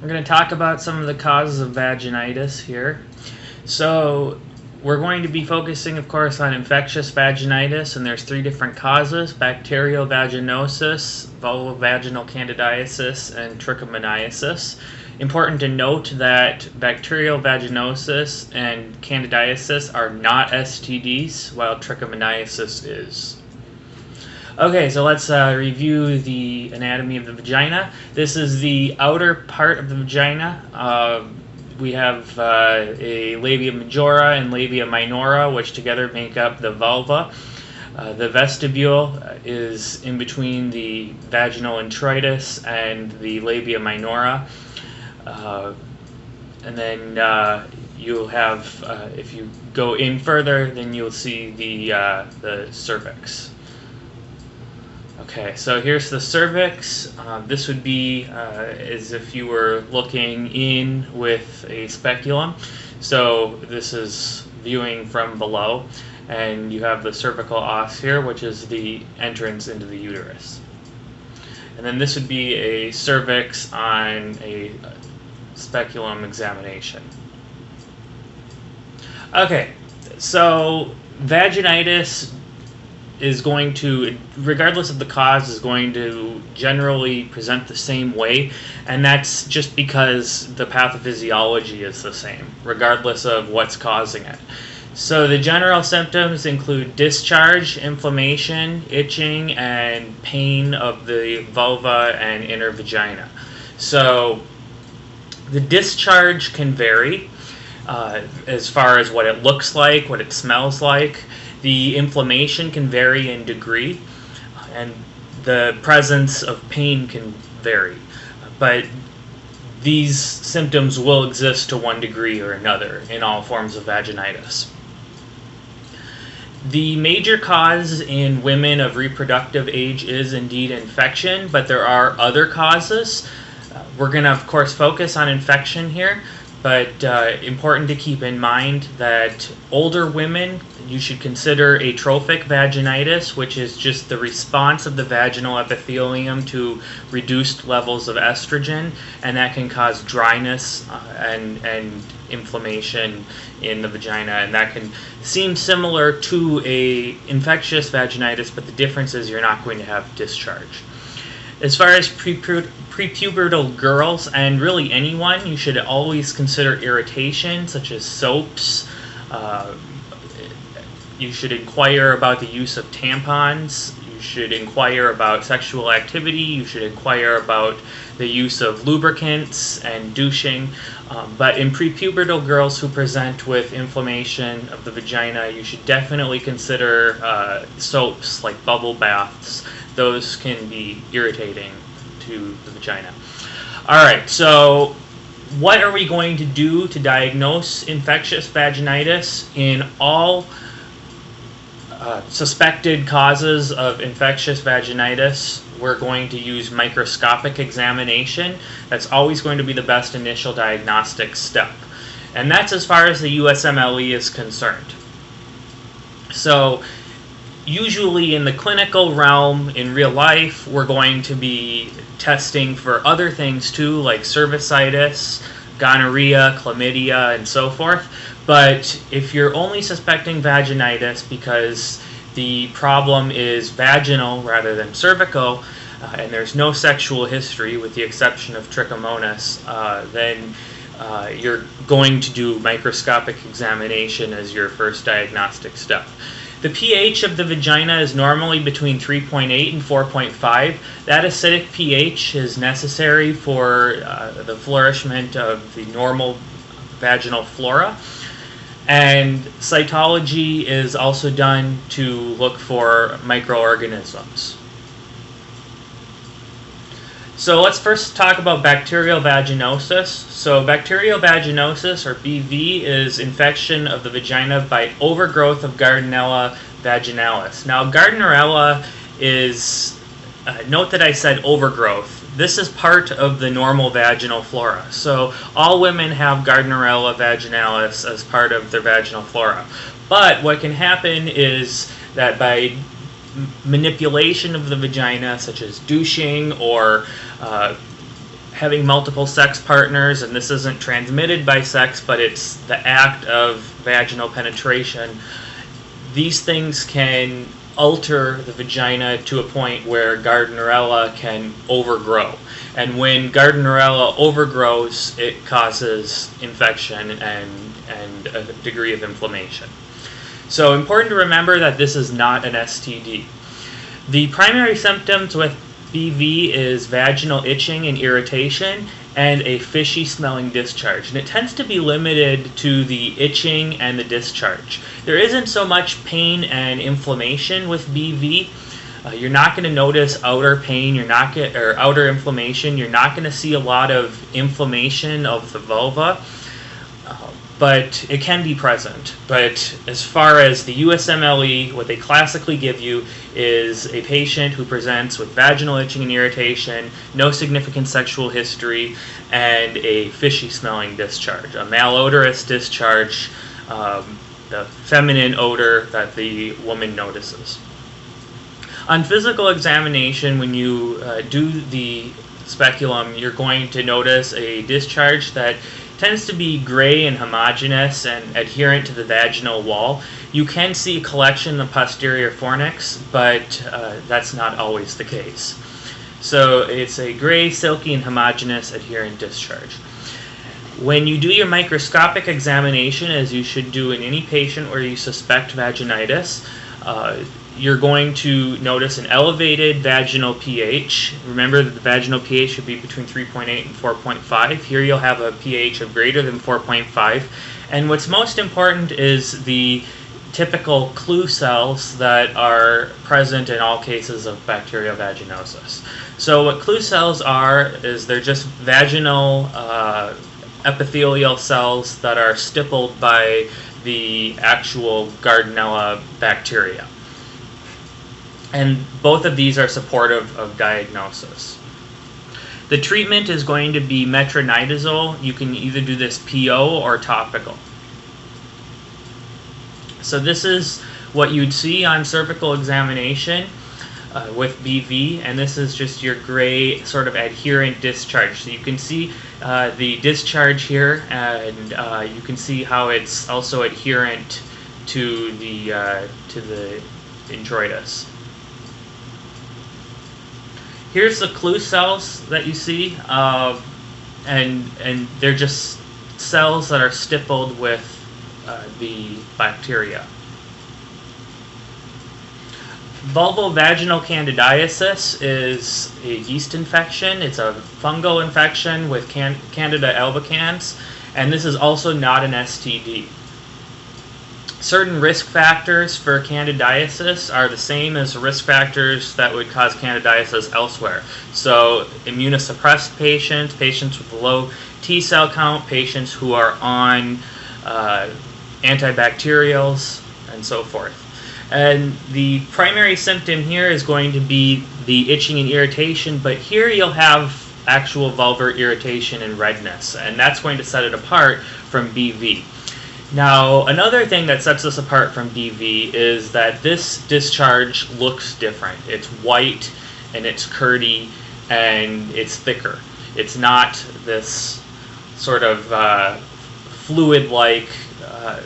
We're going to talk about some of the causes of vaginitis here. So we're going to be focusing, of course, on infectious vaginitis, and there's three different causes, bacterial vaginosis, vulvovaginal candidiasis, and trichomoniasis. Important to note that bacterial vaginosis and candidiasis are not STDs, while trichomoniasis is. Okay, so let's uh, review the anatomy of the vagina. This is the outer part of the vagina. Uh, we have uh, a labia majora and labia minora, which together make up the vulva. Uh, the vestibule is in between the vaginal introitus and the labia minora. Uh, and then uh, you'll have, if you go in further, then you'll see the, the cervix. Okay, so here's the cervix. Uh, this would be uh, as if you were looking in with a speculum. So this is viewing from below, and you have the cervical os here, which is the entrance into the uterus. And then this would be a cervix on a speculum examination. Okay, so vaginitis is going to, regardless of the cause, is going to generally present the same way, and that's just because the pathophysiology is the same, regardless of what's causing it. So the general symptoms include discharge, inflammation, itching, and pain of the vulva and inner vagina. So the discharge can vary uh, as far as what it looks like, what it smells like. The inflammation can vary in degree, and the presence of pain can vary. But these symptoms will exist to one degree or another in all forms of vaginitis. The major cause in women of reproductive age is indeed infection, but there are other causes. Uh, we're going to, of course, focus on infection here, but uh, important to keep in mind that older women you should consider atrophic vaginitis, which is just the response of the vaginal epithelium to reduced levels of estrogen, and that can cause dryness uh, and, and inflammation in the vagina, and that can seem similar to a infectious vaginitis, but the difference is you're not going to have discharge. As far as prepubertal girls, and really anyone, you should always consider irritation, such as soaps, uh, you should inquire about the use of tampons. You should inquire about sexual activity. You should inquire about the use of lubricants and douching. Um, but in prepubertal girls who present with inflammation of the vagina, you should definitely consider uh, soaps like bubble baths. Those can be irritating to the vagina. All right, so what are we going to do to diagnose infectious vaginitis in all uh, suspected causes of infectious vaginitis, we're going to use microscopic examination. That's always going to be the best initial diagnostic step. And that's as far as the USMLE is concerned. So usually in the clinical realm, in real life, we're going to be testing for other things too, like cervicitis, gonorrhea, chlamydia, and so forth. But if you're only suspecting vaginitis because the problem is vaginal rather than cervical, uh, and there's no sexual history with the exception of trichomonas, uh, then uh, you're going to do microscopic examination as your first diagnostic step. The pH of the vagina is normally between 3.8 and 4.5. That acidic pH is necessary for uh, the flourishment of the normal vaginal flora. And cytology is also done to look for microorganisms. So let's first talk about bacterial vaginosis. So bacterial vaginosis, or BV, is infection of the vagina by overgrowth of Gardnerella vaginalis. Now Gardnerella is, uh, note that I said overgrowth. This is part of the normal vaginal flora. So all women have Gardnerella vaginalis as part of their vaginal flora. But what can happen is that by manipulation of the vagina, such as douching or uh, having multiple sex partners, and this isn't transmitted by sex, but it's the act of vaginal penetration, these things can alter the vagina to a point where Gardnerella can overgrow. And when Gardnerella overgrows, it causes infection and, and a degree of inflammation. So important to remember that this is not an STD. The primary symptoms with BV is vaginal itching and irritation and a fishy smelling discharge. And it tends to be limited to the itching and the discharge. There isn't so much pain and inflammation with BV. Uh, you're not going to notice outer pain, you're not get, or outer inflammation. You're not going to see a lot of inflammation of the vulva but it can be present. But as far as the USMLE, what they classically give you is a patient who presents with vaginal itching and irritation, no significant sexual history, and a fishy smelling discharge, a malodorous discharge, um, the feminine odor that the woman notices. On physical examination, when you uh, do the speculum, you're going to notice a discharge that tends to be gray and homogeneous and adherent to the vaginal wall. You can see a collection of posterior fornix, but uh, that's not always the case. So it's a gray, silky, and homogeneous adherent discharge. When you do your microscopic examination, as you should do in any patient where you suspect vaginitis, uh, you're going to notice an elevated vaginal pH. Remember that the vaginal pH should be between 3.8 and 4.5. Here you'll have a pH of greater than 4.5. And what's most important is the typical clue cells that are present in all cases of bacterial vaginosis. So what clue cells are is they're just vaginal uh, epithelial cells that are stippled by the actual Gardnerella bacteria. And both of these are supportive of diagnosis. The treatment is going to be metronidazole. You can either do this PO or topical. So this is what you'd see on cervical examination uh, with BV, and this is just your gray sort of adherent discharge. So you can see uh, the discharge here, and uh, you can see how it's also adherent to the uh, to the introitus. Here's the clue cells that you see, uh, and and they're just cells that are stippled with uh, the bacteria. Vulvovaginal candidiasis is a yeast infection. It's a fungal infection with can Candida albicans, and this is also not an STD. Certain risk factors for candidiasis are the same as risk factors that would cause candidiasis elsewhere. So immunosuppressed patients, patients with low T cell count, patients who are on uh, antibacterials, and so forth. And the primary symptom here is going to be the itching and irritation, but here you'll have actual vulvar irritation and redness, and that's going to set it apart from BV. Now, another thing that sets us apart from BV is that this discharge looks different. It's white and it's curdy and it's thicker. It's not this sort of uh, fluid-like uh,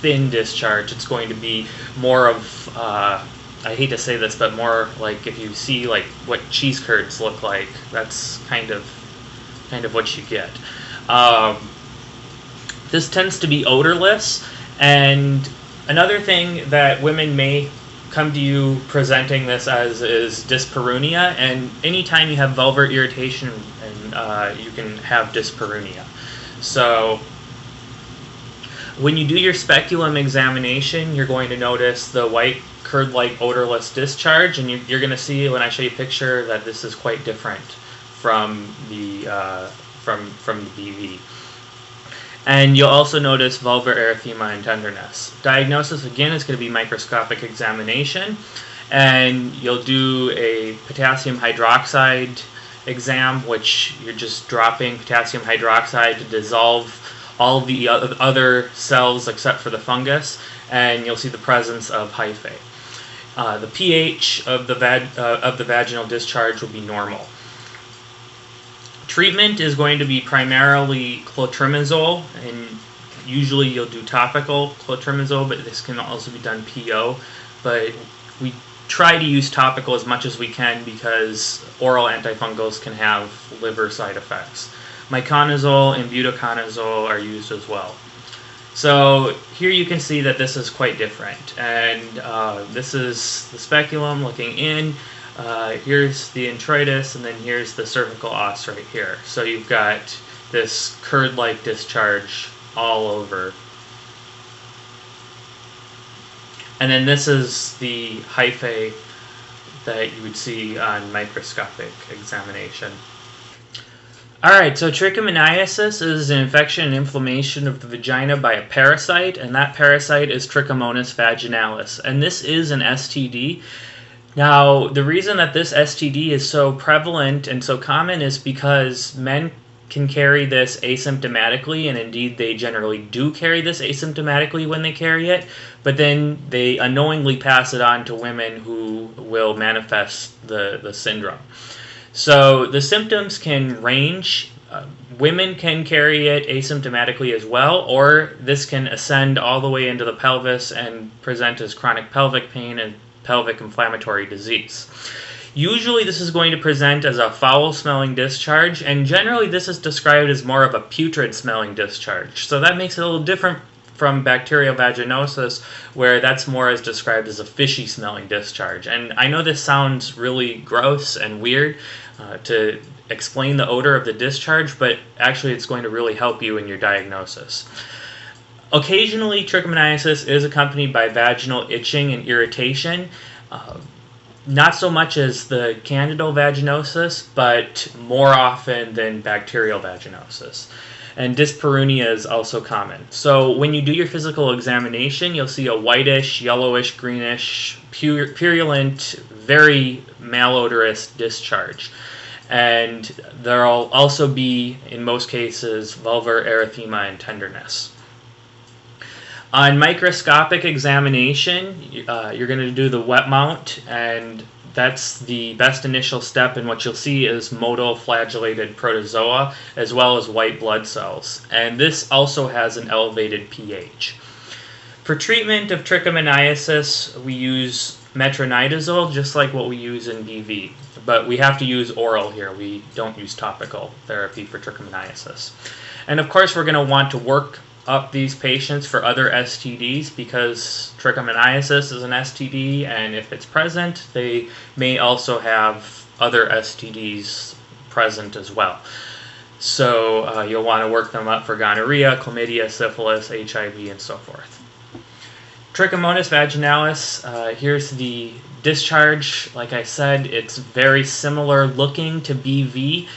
thin discharge. It's going to be more of, uh, I hate to say this, but more like if you see like what cheese curds look like, that's kind of kind of what you get. Um, this tends to be odorless, and another thing that women may come to you presenting this as is dyspareunia, and anytime you have vulvar irritation, and uh, you can have dyspareunia. So when you do your speculum examination, you're going to notice the white curd-like odorless discharge, and you, are going to see when I show you a picture that this is quite different from the uh, from from the BV. And you'll also notice vulvar erythema and tenderness. Diagnosis, again, is going to be microscopic examination. And you'll do a potassium hydroxide exam, which you're just dropping potassium hydroxide to dissolve all the other cells except for the fungus, and you'll see the presence of hyphae. Uh, the pH of the, uh, of the vaginal discharge will be normal treatment is going to be primarily clotrimazole, and usually you'll do topical clotrimazole, but this can also be done PO. But we try to use topical as much as we can because oral antifungals can have liver side effects. Miconazole and butoconazole are used as well. So here you can see that this is quite different. And uh, this is the speculum looking in. Uh, here's the introitus, and then here's the cervical os right here. So you've got this curd-like discharge all over. And then this is the hyphae that you would see on microscopic examination. Alright, so trichomoniasis is an infection and inflammation of the vagina by a parasite, and that parasite is Trichomonas vaginalis. And this is an STD. Now, the reason that this STD is so prevalent and so common is because men can carry this asymptomatically, and indeed they generally do carry this asymptomatically when they carry it, but then they unknowingly pass it on to women who will manifest the, the syndrome. So the symptoms can range. Uh, women can carry it asymptomatically as well, or this can ascend all the way into the pelvis and present as chronic pelvic pain and pelvic inflammatory disease. Usually this is going to present as a foul smelling discharge and generally this is described as more of a putrid smelling discharge. So that makes it a little different from bacterial vaginosis where that's more as described as a fishy smelling discharge. And I know this sounds really gross and weird uh, to explain the odor of the discharge, but actually it's going to really help you in your diagnosis. Occasionally, trichomoniasis is accompanied by vaginal itching and irritation. Uh, not so much as the candidal vaginosis, but more often than bacterial vaginosis. And dyspareunia is also common. So when you do your physical examination, you'll see a whitish, yellowish, greenish, purulent, very malodorous discharge. And there'll also be, in most cases, vulvar erythema and tenderness. On microscopic examination, uh, you're going to do the wet mount, and that's the best initial step. And what you'll see is motile flagellated protozoa as well as white blood cells. And this also has an elevated pH. For treatment of trichomoniasis, we use metronidazole, just like what we use in BV. But we have to use oral here. We don't use topical therapy for trichomoniasis. And of course, we're going to want to work up these patients for other STDs because trichomoniasis is an STD, and if it's present, they may also have other STDs present as well. So uh, you'll want to work them up for gonorrhea, chlamydia, syphilis, HIV, and so forth. Trichomonas vaginalis, uh, here's the discharge. Like I said, it's very similar looking to BV,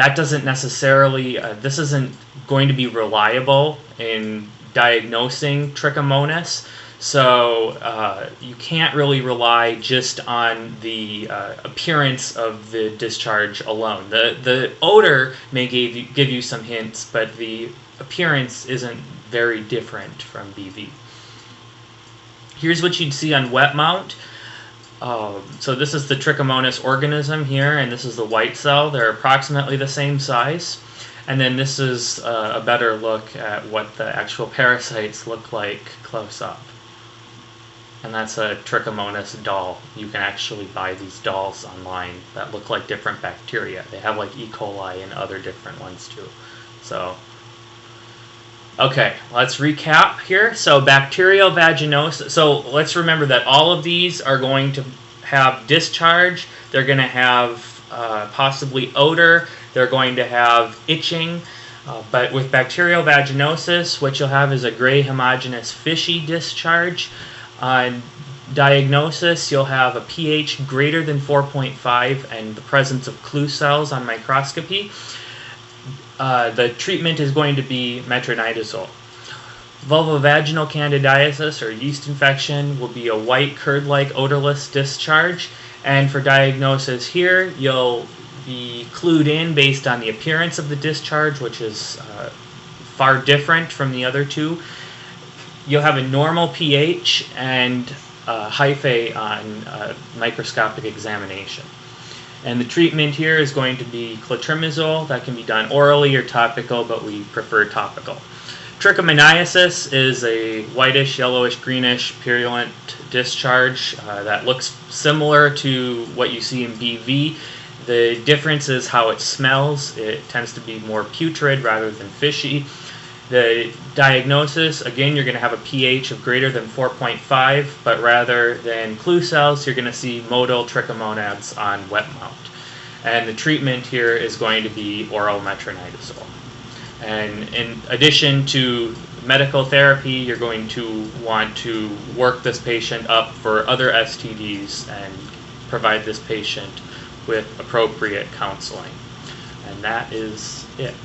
that doesn't necessarily, uh, this isn't going to be reliable in diagnosing trichomonas. So uh, you can't really rely just on the uh, appearance of the discharge alone. The the odor may give you, give you some hints, but the appearance isn't very different from BV. Here's what you'd see on wet mount. Um, so this is the Trichomonas organism here, and this is the white cell. They're approximately the same size. And then this is uh, a better look at what the actual parasites look like close up. And that's a Trichomonas doll. You can actually buy these dolls online that look like different bacteria. They have like E. coli and other different ones too. So Okay, let's recap here. So bacterial vaginosis. So let's remember that all of these are going to have discharge. They're going to have uh, possibly odor. They're going to have itching. Uh, but with bacterial vaginosis, what you'll have is a gray homogeneous fishy discharge. On diagnosis, you'll have a pH greater than 4.5 and the presence of clue cells on microscopy. Uh, the treatment is going to be metronidazole. Vulvovaginal candidiasis or yeast infection will be a white curd-like odorless discharge. And for diagnosis here, you'll be clued in based on the appearance of the discharge, which is uh, far different from the other two. You'll have a normal pH and uh, hyphae on uh, microscopic examination. And the treatment here is going to be clotrimazole. That can be done orally or topical, but we prefer topical. Trichomoniasis is a whitish, yellowish, greenish, purulent discharge uh, that looks similar to what you see in BV. The difference is how it smells. It tends to be more putrid rather than fishy. The diagnosis, again, you're going to have a pH of greater than 4.5, but rather than clue cells, you're going to see motile trichomonads on wet mount. And the treatment here is going to be oral metronidazole. And in addition to medical therapy, you're going to want to work this patient up for other STDs and provide this patient with appropriate counseling. And that is it.